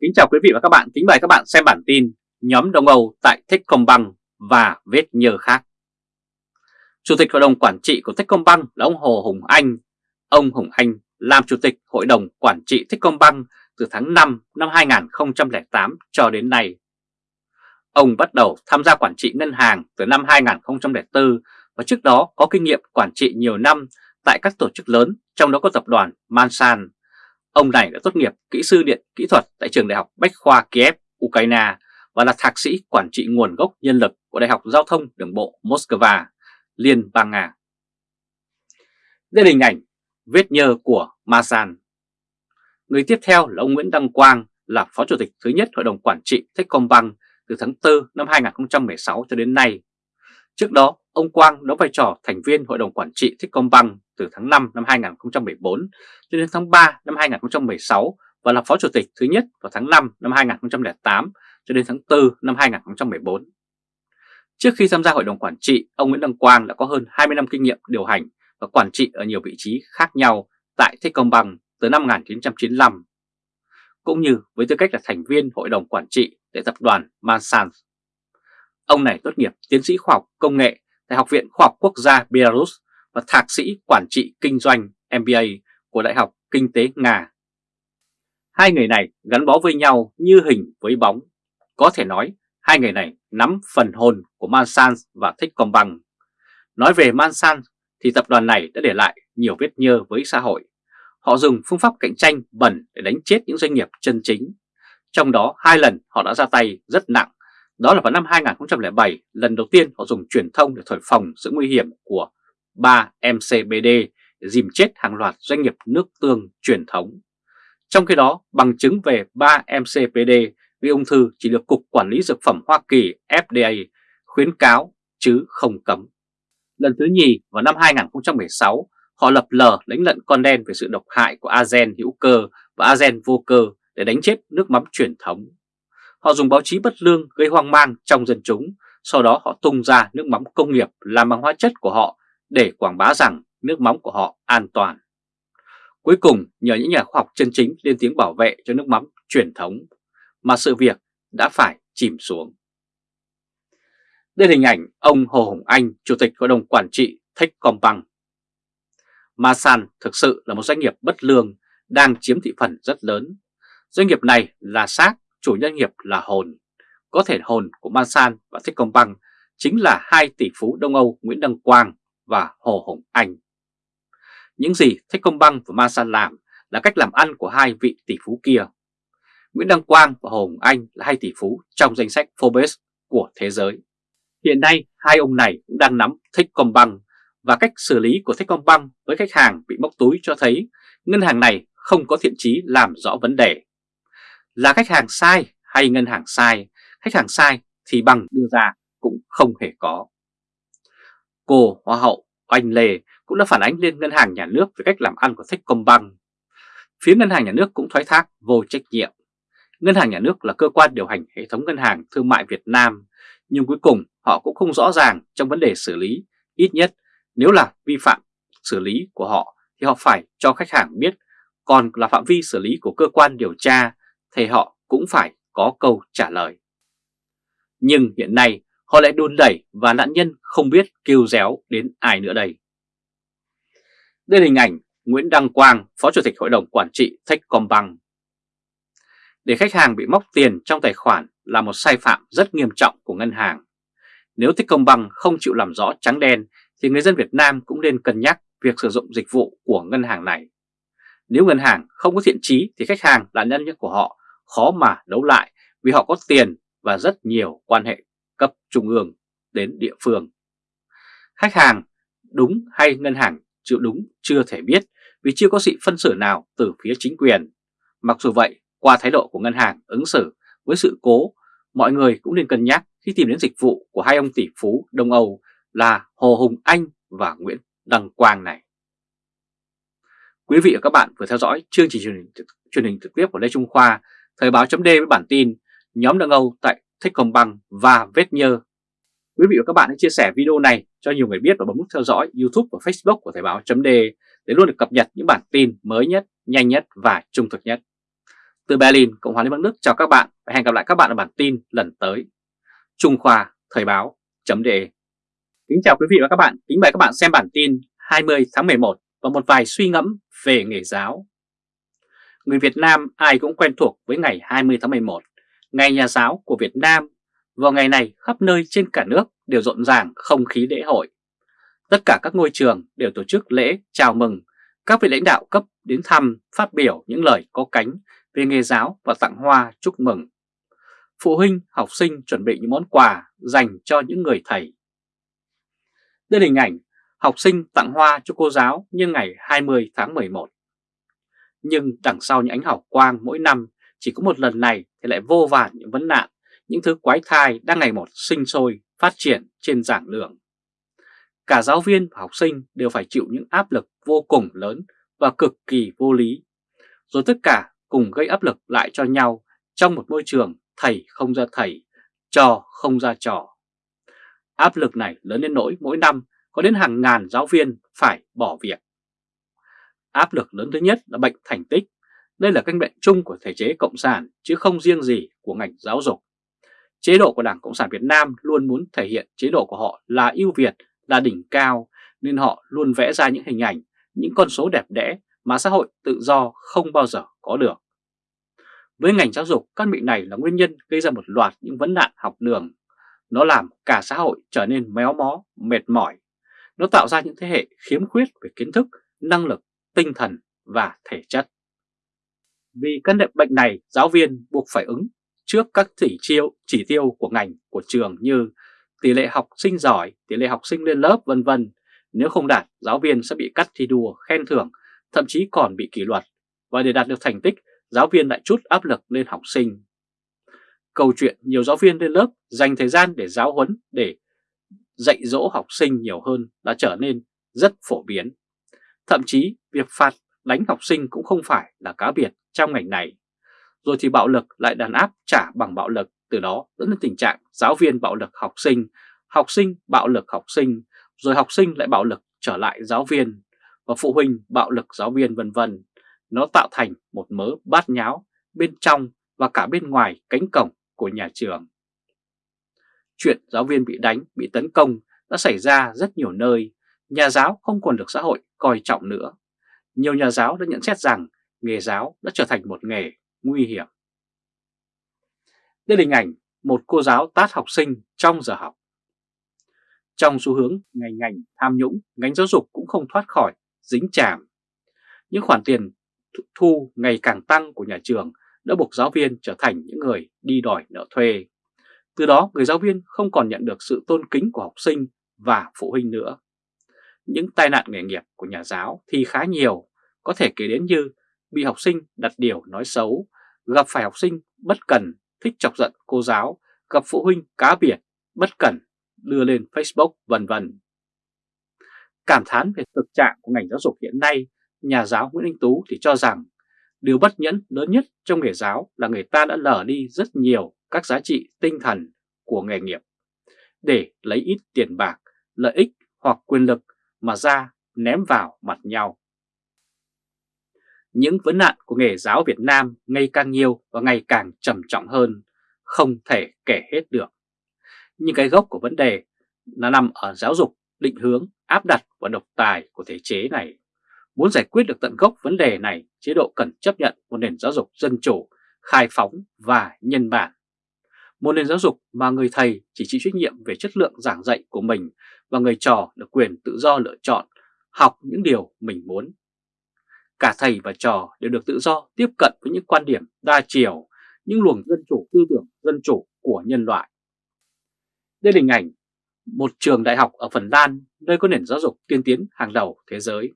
Kính chào quý vị và các bạn, kính mời các bạn xem bản tin nhóm Đông Âu tại Techcombank và vết nhơ khác. Chủ tịch Hội đồng Quản trị của Techcombank là ông Hồ Hùng Anh. Ông Hùng Anh làm Chủ tịch Hội đồng Quản trị Techcombank từ tháng 5 năm 2008 cho đến nay. Ông bắt đầu tham gia quản trị ngân hàng từ năm 2004 và trước đó có kinh nghiệm quản trị nhiều năm tại các tổ chức lớn, trong đó có tập đoàn Mansan Ông này đã tốt nghiệp kỹ sư điện kỹ thuật tại trường đại học Bách khoa Kiev, Ukraine và là thạc sĩ quản trị nguồn gốc nhân lực của Đại học Giao thông Đường bộ Moscow, Liên bang Nga. Đây là hình ảnh vết nhơ của Masan. Người tiếp theo là ông Nguyễn Đăng Quang là Phó Chủ tịch thứ nhất Hội đồng Quản trị Techcombank từ tháng 4 năm 2016 cho đến nay. Trước đó, ông Quang đóng vai trò thành viên Hội đồng Quản trị Techcombank từ tháng 5 năm 2014 cho đến tháng 3 năm 2016 và là Phó Chủ tịch thứ nhất vào tháng 5 năm 2008 cho đến tháng 4 năm 2014. Trước khi tham gia Hội đồng Quản trị, ông Nguyễn Đăng Quang đã có hơn 20 năm kinh nghiệm điều hành và quản trị ở nhiều vị trí khác nhau tại Techcombank từ năm 1995, cũng như với tư cách là thành viên Hội đồng Quản trị tại tập đoàn Mansan. Ông này tốt nghiệp tiến sĩ khoa học công nghệ tại Học viện Khoa học Quốc gia Belarus và Thạc sĩ Quản trị Kinh doanh MBA của Đại học Kinh tế Nga. Hai người này gắn bó với nhau như hình với bóng. Có thể nói hai người này nắm phần hồn của Mansan và Techcombank. Nói về Mansan, thì tập đoàn này đã để lại nhiều vết nhơ với xã hội. Họ dùng phương pháp cạnh tranh bẩn để đánh chết những doanh nghiệp chân chính. Trong đó hai lần họ đã ra tay rất nặng. Đó là vào năm 2007, lần đầu tiên họ dùng truyền thông để thổi phồng sự nguy hiểm của 3 MCBD dìm chết hàng loạt doanh nghiệp nước tương truyền thống. Trong khi đó, bằng chứng về 3 MCPD gây ung thư chỉ được Cục Quản lý Dược phẩm Hoa Kỳ FDA khuyến cáo chứ không cấm. Lần thứ nhì vào năm 2016, họ lập lờ đánh lận con đen về sự độc hại của azen hữu cơ và azen vô cơ để đánh chết nước mắm truyền thống. Họ dùng báo chí bất lương gây hoang mang trong dân chúng, sau đó họ tung ra nước mắm công nghiệp làm bằng hóa chất của họ để quảng bá rằng nước mắm của họ an toàn. Cuối cùng, nhờ những nhà khoa học chân chính lên tiếng bảo vệ cho nước mắm truyền thống, mà sự việc đã phải chìm xuống. Đây là hình ảnh ông Hồ Hồng Anh, Chủ tịch Hội đồng Quản trị Techcombank. Masan thực sự là một doanh nghiệp bất lương đang chiếm thị phần rất lớn. Doanh nghiệp này là xác, chủ nhân nghiệp là hồn. Có thể hồn của Masan và Techcombank chính là hai tỷ phú Đông Âu Nguyễn Đăng Quang và Hồ Hồng Anh. Những gì Techcombank và Masan làm là cách làm ăn của hai vị tỷ phú kia. Nguyễn Đăng Quang và Hồ Hồng Anh là hai tỷ phú trong danh sách Forbes của thế giới. Hiện nay hai ông này cũng đang nắm Techcombank và cách xử lý của Techcombank với khách hàng bị móc túi cho thấy ngân hàng này không có thiện chí làm rõ vấn đề. Là khách hàng sai hay ngân hàng sai, khách hàng sai thì bằng đưa ra cũng không hề có. Cô Hoa hậu Oanh Lê cũng đã phản ánh lên Ngân hàng Nhà nước về cách làm ăn của Techcombank. Phía Ngân hàng Nhà nước cũng thoái thác vô trách nhiệm. Ngân hàng Nhà nước là cơ quan điều hành hệ thống ngân hàng thương mại Việt Nam, nhưng cuối cùng họ cũng không rõ ràng trong vấn đề xử lý. Ít nhất nếu là vi phạm xử lý của họ thì họ phải cho khách hàng biết, còn là phạm vi xử lý của cơ quan điều tra thì họ cũng phải có câu trả lời. Nhưng hiện nay họ lại đun đẩy và nạn nhân không biết kêu réo đến ai nữa đây. Đây là hình ảnh Nguyễn Đăng Quang, Phó Chủ tịch Hội đồng Quản trị Techcombank. Để khách hàng bị móc tiền trong tài khoản là một sai phạm rất nghiêm trọng của ngân hàng. Nếu Techcombank không chịu làm rõ trắng đen thì người dân Việt Nam cũng nên cân nhắc việc sử dụng dịch vụ của ngân hàng này. Nếu ngân hàng không có thiện trí thì khách hàng là nhân nhân của họ khó mà đấu lại vì họ có tiền và rất nhiều quan hệ cấp trung ương đến địa phương. Khách hàng đúng hay ngân hàng chịu đúng chưa thể biết vì chưa có sự phân xử nào từ phía chính quyền. Mặc dù vậy, qua thái độ của ngân hàng ứng xử với sự cố, mọi người cũng nên cân nhắc khi tìm đến dịch vụ của hai ông tỷ phú Đông Âu là Hồ Hùng Anh và Nguyễn Đăng Quang này. Quý vị và các bạn vừa theo dõi chương trình truyền hình, truyền hình trực tiếp của Lê Trung Khoa, Thời báo chấm với bản tin nhóm Đông Âu tại Thích Công Bằng và Vết Nhơ. Quý vị và các bạn hãy chia sẻ video này cho nhiều người biết và bấm nút theo dõi YouTube và Facebook của Thời Báo .de để luôn được cập nhật những bản tin mới nhất, nhanh nhất và trung thực nhất. Từ Berlin, Cộng hòa Liên bang Đức chào các bạn và hẹn gặp lại các bạn ở bản tin lần tới. Trung Khoa Thời báo .de Kính chào quý vị và các bạn, kính mời các bạn xem bản tin 20 tháng 11 và một vài suy ngẫm về nghề giáo. Người Việt Nam ai cũng quen thuộc với ngày 20 tháng 11, ngày nhà giáo của Việt Nam. Vào ngày này khắp nơi trên cả nước đều rộn ràng không khí lễ hội. Tất cả các ngôi trường đều tổ chức lễ chào mừng các vị lãnh đạo cấp đến thăm phát biểu những lời có cánh về nghề giáo và tặng hoa chúc mừng. Phụ huynh, học sinh chuẩn bị những món quà dành cho những người thầy. Đây là hình ảnh học sinh tặng hoa cho cô giáo như ngày 20 tháng 11. Nhưng đằng sau những ánh hào quang mỗi năm chỉ có một lần này thì lại vô vàn những vấn nạn, những thứ quái thai đang ngày một sinh sôi, phát triển trên giảng đường. Cả giáo viên và học sinh đều phải chịu những áp lực vô cùng lớn và cực kỳ vô lý. Rồi tất cả cùng gây áp lực lại cho nhau trong một môi trường thầy không ra thầy, trò không ra trò. Áp lực này lớn đến nỗi mỗi năm có đến hàng ngàn giáo viên phải bỏ việc. Áp lực lớn thứ nhất là bệnh thành tích. Đây là căn bệnh chung của thể chế Cộng sản chứ không riêng gì của ngành giáo dục. Chế độ của Đảng Cộng sản Việt Nam luôn muốn thể hiện chế độ của họ là ưu việt, là đỉnh cao nên họ luôn vẽ ra những hình ảnh, những con số đẹp đẽ mà xã hội tự do không bao giờ có được. Với ngành giáo dục, căn bệnh này là nguyên nhân gây ra một loạt những vấn nạn học đường. Nó làm cả xã hội trở nên méo mó, mệt mỏi. Nó tạo ra những thế hệ khiếm khuyết về kiến thức, năng lực, tinh thần và thể chất. Vì căn bệnh này, giáo viên buộc phải ứng trước các chỉ tiêu chỉ tiêu của ngành, của trường như tỷ lệ học sinh giỏi, tỷ lệ học sinh lên lớp vân vân. Nếu không đạt, giáo viên sẽ bị cắt thi đua, khen thưởng, thậm chí còn bị kỷ luật. Và để đạt được thành tích, giáo viên lại chút áp lực lên học sinh. Câu chuyện nhiều giáo viên lên lớp dành thời gian để giáo huấn, để dạy dỗ học sinh nhiều hơn đã trở nên rất phổ biến. Thậm chí việc phạt đánh học sinh cũng không phải là cá biệt trong ngành này. Rồi thì bạo lực lại đàn áp trả bằng bạo lực, từ đó dẫn đến tình trạng giáo viên bạo lực học sinh, học sinh bạo lực học sinh, rồi học sinh lại bạo lực trở lại giáo viên, và phụ huynh bạo lực giáo viên vân vân. Nó tạo thành một mớ bát nháo bên trong và cả bên ngoài cánh cổng của nhà trường. Chuyện giáo viên bị đánh, bị tấn công đã xảy ra rất nhiều nơi, nhà giáo không còn được xã hội coi trọng nữa. Nhiều nhà giáo đã nhận xét rằng nghề giáo đã trở thành một nghề nguy hiểm. Đây là hình ảnh một cô giáo tát học sinh trong giờ học. Trong xu hướng ngành ngành tham nhũng, ngành giáo dục cũng không thoát khỏi dính chàm. Những khoản tiền thu ngày càng tăng của nhà trường đã buộc giáo viên trở thành những người đi đòi nợ thuê. Từ đó người giáo viên không còn nhận được sự tôn kính của học sinh và phụ huynh nữa. Những tai nạn nghề nghiệp của nhà giáo thì khá nhiều, có thể kể đến như bị học sinh đặt điều nói xấu, gặp phải học sinh bất cần, thích chọc giận cô giáo, gặp phụ huynh cá biệt, bất cần, đưa lên Facebook vân vân. Cảm thán về thực trạng của ngành giáo dục hiện nay, nhà giáo Nguyễn Anh Tú thì cho rằng điều bất nhẫn lớn nhất trong nghề giáo là người ta đã lờ đi rất nhiều các giá trị tinh thần của nghề nghiệp để lấy ít tiền bạc, lợi ích hoặc quyền lực mà ra ném vào mặt nhau. Những vấn nạn của nghề giáo Việt Nam ngày càng nhiều và ngày càng trầm trọng hơn, không thể kể hết được. Nhưng cái gốc của vấn đề là nằm ở giáo dục định hướng, áp đặt và độc tài của thể chế này. Muốn giải quyết được tận gốc vấn đề này, chế độ cần chấp nhận một nền giáo dục dân chủ, khai phóng và nhân bản. Một nền giáo dục mà người thầy chỉ chịu trách nhiệm về chất lượng giảng dạy của mình và người trò được quyền tự do lựa chọn, học những điều mình muốn. Cả thầy và trò đều được tự do tiếp cận với những quan điểm đa chiều, những luồng dân chủ tư tưởng dân chủ của nhân loại. Đây là hình ảnh một trường đại học ở Phần Lan nơi có nền giáo dục tiên tiến hàng đầu thế giới.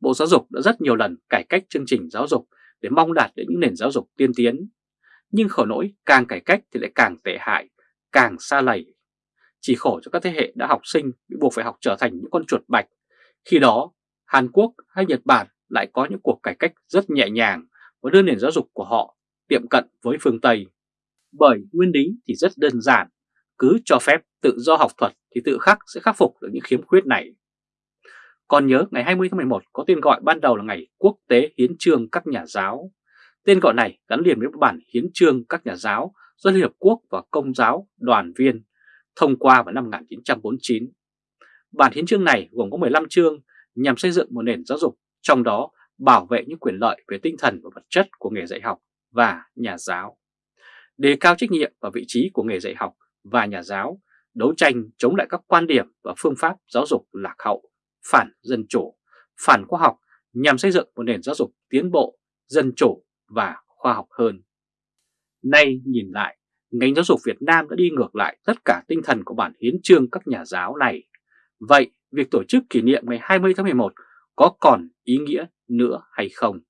Bộ Giáo dục đã rất nhiều lần cải cách chương trình giáo dục để mong đạt đến những nền giáo dục tiên tiến. Nhưng khổ nỗi càng cải cách thì lại càng tệ hại, càng xa lầy. Chỉ khổ cho các thế hệ đã học sinh bị buộc phải học trở thành những con chuột bạch. Khi đó, Hàn Quốc hay Nhật Bản lại có những cuộc cải cách rất nhẹ nhàng và đưa nền giáo dục của họ tiệm cận với phương Tây. Bởi nguyên lý thì rất đơn giản, cứ cho phép tự do học thuật thì tự khắc sẽ khắc phục được những khiếm khuyết này. Còn nhớ ngày 20 tháng 11 có tên gọi ban đầu là ngày Quốc tế Hiến trương các nhà giáo. Tên gọi này gắn liền với bản hiến trương các nhà giáo do Liên Hợp Quốc và Công giáo đoàn viên thông qua vào năm 1949. Bản hiến trương này gồm có 15 chương nhằm xây dựng một nền giáo dục, trong đó bảo vệ những quyền lợi về tinh thần và vật chất của nghề dạy học và nhà giáo, đề cao trách nhiệm và vị trí của nghề dạy học và nhà giáo, đấu tranh chống lại các quan điểm và phương pháp giáo dục lạc hậu, phản dân chủ, phản khoa học nhằm xây dựng một nền giáo dục tiến bộ, dân chủ và khoa học hơn. Nay nhìn lại, ngành giáo dục Việt Nam đã đi ngược lại tất cả tinh thần của bản hiến trương các nhà giáo này. Vậy, việc tổ chức kỷ niệm ngày 20 tháng 11 có còn ý nghĩa nữa hay không?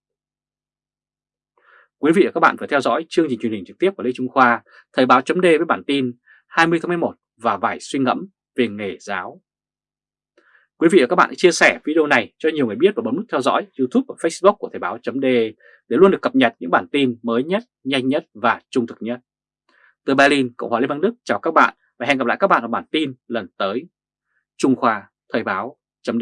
Quý vị và các bạn vừa theo dõi chương trình truyền hình trực tiếp của Lê Trung Khoa, Thời báo chấm với bản tin 20 tháng 11 và vài suy ngẫm về nghề giáo. Quý vị và các bạn hãy chia sẻ video này cho nhiều người biết và bấm nút theo dõi YouTube và Facebook của Thời báo chấm để luôn được cập nhật những bản tin mới nhất, nhanh nhất và trung thực nhất. Từ Berlin, Cộng hòa Liên bang Đức chào các bạn và hẹn gặp lại các bạn ở bản tin lần tới. Trung Khoa Thời báo chấm